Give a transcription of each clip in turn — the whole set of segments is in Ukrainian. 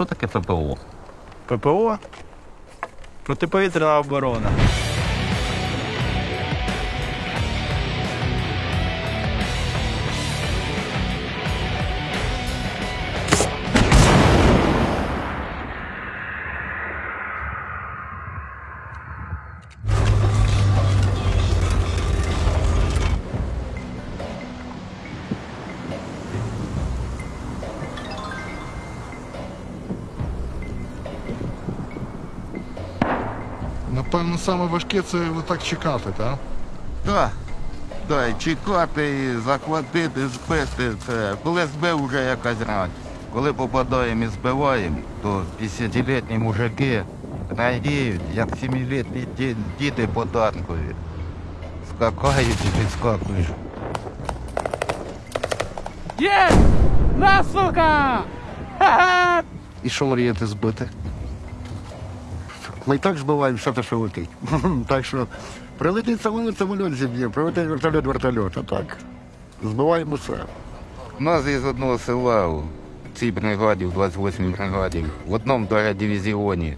що таке ППО? ППО. Протиповітряна оборона. Напевно, саме важке це отак чекати, так? Так. Так, і чекати, і захватити, збити. Це. Коли збив вже якась рань. Коли попадаємо і збиваємо, то 50-літні мужики радіють, як 7-літні ді- діти податкові. Скакають і підскакують. Є! На, сука! Ха-ха! І що мрієте збити? Ми і так збиваємо все те, що летить. так що прилетить самоліт, самоліт зіб'є, прилетить вертольот, вертольот, а так. Збиваємо все. У нас із одного села у цій бригаді, в 28-й бригаді, в одному дивізіоні.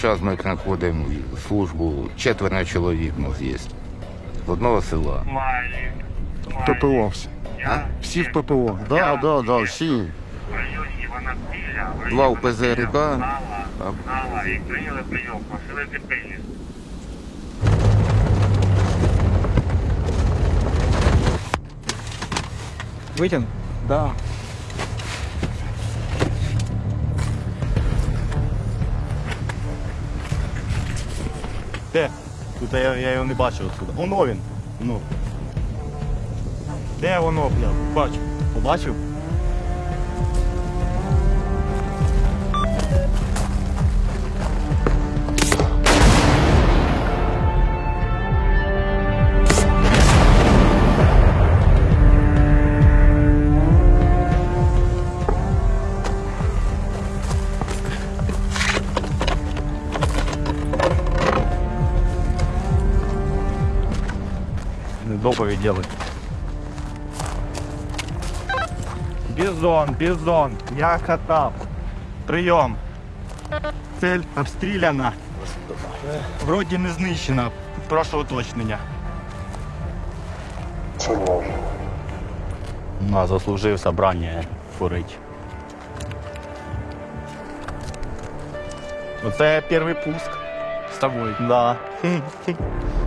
Зараз ми знаходимо службу, четверо чоловік у нас є. З одного села. ППО всі. Всі в ППО. Да, да, да, всі. Два в ПЗРК, а і прийняли прийом, посилити прийняли. Витяг? Да. Де? Тут я, я його не бачив отсюда. Воно він. Ну. Де воно, бля? Бачу. Побачив? Доповідь делать. Бізон, бізон, я катав. Прийом. Цель обстріляна. Вроді не знищена. Прошу уточнення. Ну, заслужив собрання курить. Оце перший пуск. З тобою. Да.